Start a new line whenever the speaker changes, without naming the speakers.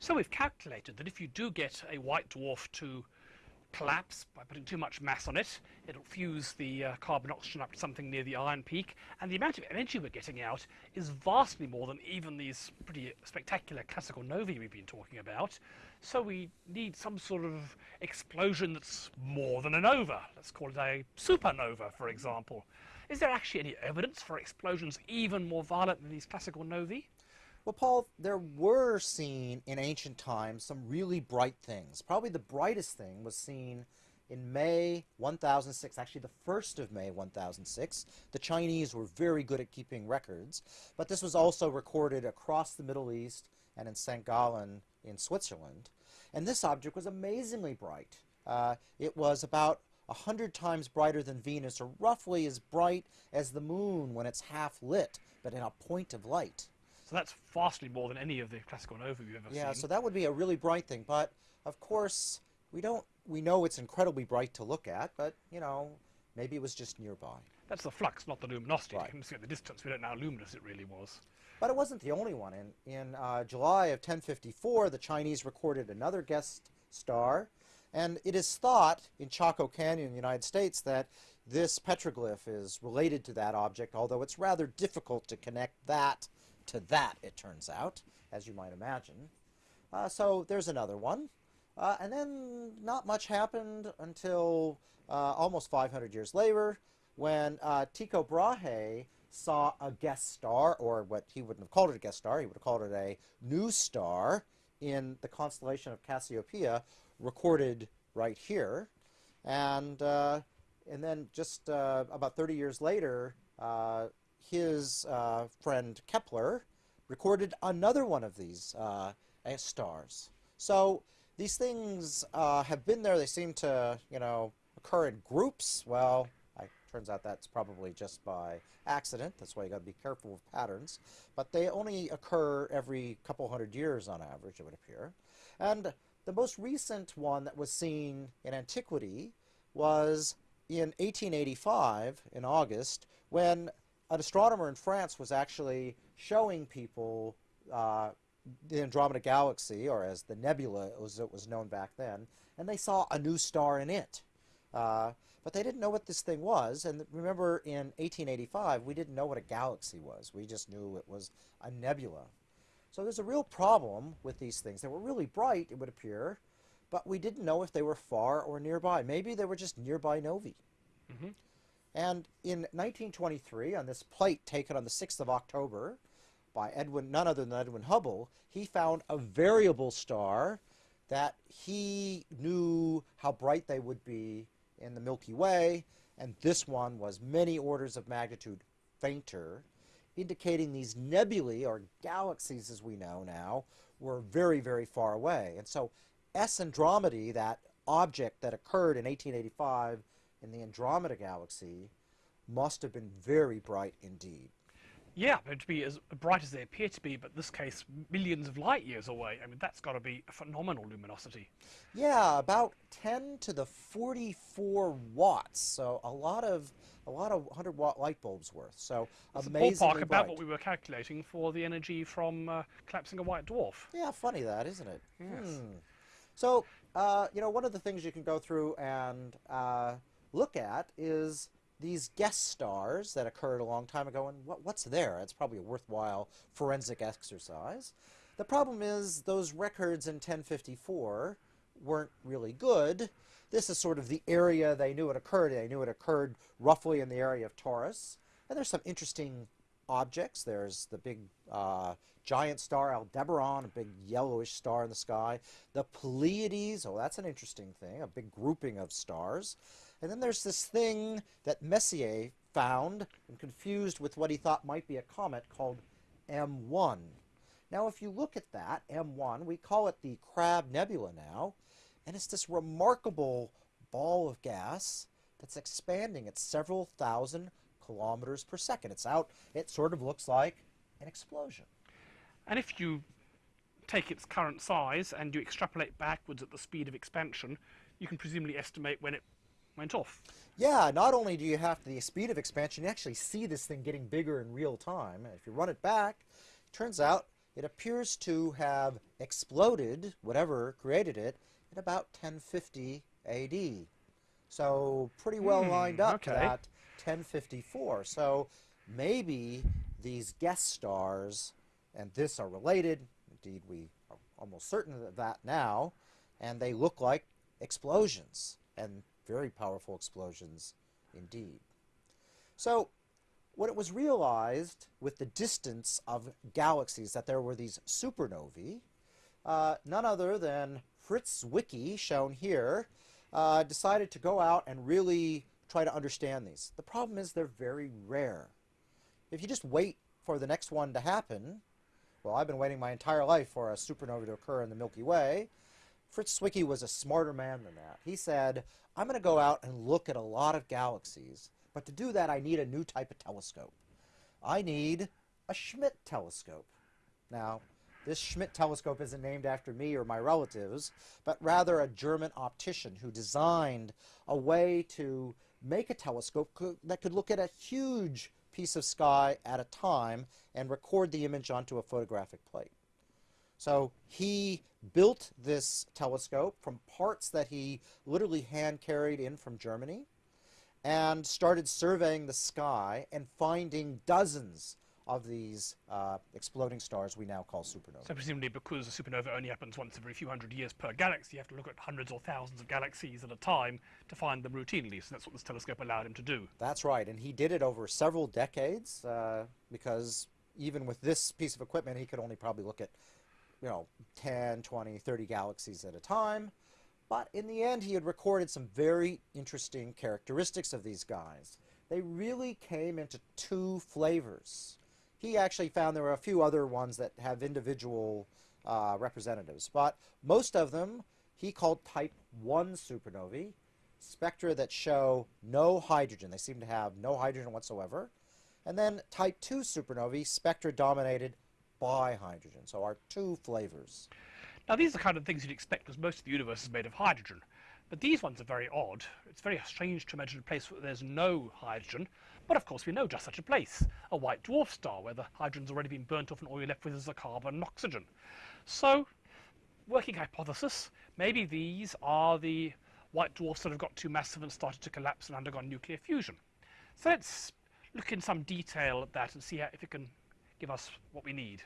So we've calculated that if you do get a white dwarf to collapse by putting too much mass on it, it'll fuse the uh, carbon oxygen up to something near the iron peak, and the amount of energy we're getting out is vastly more than even these pretty spectacular classical novae we've been talking about. So we need some sort of explosion that's more than a nova. Let's call it a supernova, for example. Is there actually any evidence for explosions even more violent than these classical novae?
Well, Paul, there were seen in ancient times some really bright things. Probably the brightest thing was seen in May 1006, actually the 1st of May 1006. The Chinese were very good at keeping records, but this was also recorded across the Middle East and in St. Gallen in Switzerland. And this object was amazingly bright. Uh, it was about 100 times brighter than Venus, or roughly as bright as the moon when it's half lit, but in a point of light.
So that's vastly more than any of the classical nova we've ever
Yeah,
seen.
Yeah, so that would be a really bright thing. But of course, we don't. We know it's incredibly bright to look at, but you know, maybe it was just nearby.
That's the flux, not the luminosity.
Right.
You can see at the distance we don't know how luminous it really was.
But it wasn't the only one. In in uh, July of 1054, the Chinese recorded another guest star, and it is thought in Chaco Canyon, in the United States, that this petroglyph is related to that object. Although it's rather difficult to connect that to that, it turns out, as you might imagine. Uh, so there's another one. Uh, and then not much happened until uh, almost 500 years later when uh, Tycho Brahe saw a guest star, or what he wouldn't have called it a guest star, he would have called it a new star in the constellation of Cassiopeia, recorded right here. And, uh, and then just uh, about 30 years later, his uh, friend Kepler recorded another one of these uh, uh, stars. So these things uh, have been there. They seem to, you know, occur in groups. Well, it turns out that's probably just by accident. That's why you got to be careful with patterns. But they only occur every couple hundred years on average, it would appear. And the most recent one that was seen in antiquity was in 1885, in August, when an astronomer in France was actually showing people uh, the Andromeda Galaxy, or as the nebula as it was known back then, and they saw a new star in it. Uh, but they didn't know what this thing was, and remember in 1885, we didn't know what a galaxy was. We just knew it was a nebula. So there's a real problem with these things. They were really bright, it would appear, but we didn't know if they were far or nearby. Maybe they were just nearby novae.
Mhm.
And in 1923, on this plate taken on the 6th of October by Edwin, none other than Edwin Hubble, he found a variable star that he knew how bright they would be in the Milky Way, and this one was many orders of magnitude fainter, indicating these nebulae, or galaxies as we know now, were very, very far away. And so S Andromedae, that object that occurred in 1885 in the Andromeda Galaxy, must have been very bright indeed.
Yeah, they'd be as bright as they appear to be, but in this case, millions of light years away. I mean, that's got to be a phenomenal luminosity.
Yeah, about 10 to the 44 watts. So a lot of a lot of 100 watt light bulbs worth. So
It's
amazingly
ballpark about
bright.
what we were calculating for the energy from uh, collapsing a white dwarf.
Yeah, funny that, isn't it?
Yes.
Hmm. So, uh, you know, one of the things you can go through and uh, look at is these guest stars that occurred a long time ago, and what, what's there? It's probably a worthwhile forensic exercise. The problem is those records in 1054 weren't really good. This is sort of the area they knew it occurred. They knew it occurred roughly in the area of Taurus. And there's some interesting objects. There's the big uh, giant star Aldebaran, a big yellowish star in the sky. The Pleiades, oh, that's an interesting thing, a big grouping of stars. And then there's this thing that Messier found and confused with what he thought might be a comet called M1. Now, if you look at that, M1, we call it the Crab Nebula now, and it's this remarkable ball of gas that's expanding at several thousand kilometers per second. It's out, it sort of looks like an explosion.
And if you take its current size and you extrapolate backwards at the speed of expansion, you can presumably estimate when it went off.
Yeah, not only do you have the speed of expansion, you actually see this thing getting bigger in real time. And if you run it back, it turns out it appears to have exploded, whatever created it, in about 1050 AD. So pretty well
Hmm,
lined up
okay.
that 1054. So maybe these guest stars and this are related. Indeed, we are almost certain of that now. And they look like explosions, and very powerful explosions indeed. So, when it was realized with the distance of galaxies that there were these supernovae, uh, none other than Fritz Zwicky, shown here, uh, decided to go out and really try to understand these. The problem is they're very rare. If you just wait for the next one to happen, well, I've been waiting my entire life for a supernova to occur in the Milky Way. Fritz Zwicky was a smarter man than that. He said, I'm going to go out and look at a lot of galaxies, but to do that, I need a new type of telescope. I need a Schmidt telescope. Now, this Schmidt telescope isn't named after me or my relatives, but rather a German optician who designed a way to make a telescope co- that could look at a huge piece of sky at a time and record the image onto a photographic plate. So he built this telescope from parts that he literally hand carried in from Germany and started surveying the sky and finding dozens of these uh, exploding stars we now call supernovae.
So presumably because a supernova only happens once every few hundred years per galaxy, you have to look at hundreds or thousands of galaxies at a time to find them routinely. So that's what this telescope allowed him to do.
That's right, and he did it over several decades uh, because even with this piece of equipment, he could only probably look at, you know, 10, 20, 30 galaxies at a time. But in the end, he had recorded some very interesting characteristics of these guys. They really came into two flavors. He actually found there were a few other ones that have individual uh, representatives, but most of them he called type 1 supernovae, spectra that show no hydrogen. They seem to have no hydrogen whatsoever. And then type 2 supernovae, spectra dominated by hydrogen. So our two flavors.
Now these are the kind of things you'd expect because most of the universe is made of hydrogen. But these ones are very odd. It's very strange to imagine a place where there's no hydrogen. But of course we know just such a place, a white dwarf star where the hydrogen's already been burnt off and all you're left with is the carbon and oxygen. So, working hypothesis, maybe these are the white dwarfs that have got too massive and started to collapse and undergone nuclear fusion. So let's look in some detail at that and see if it can give us what we need.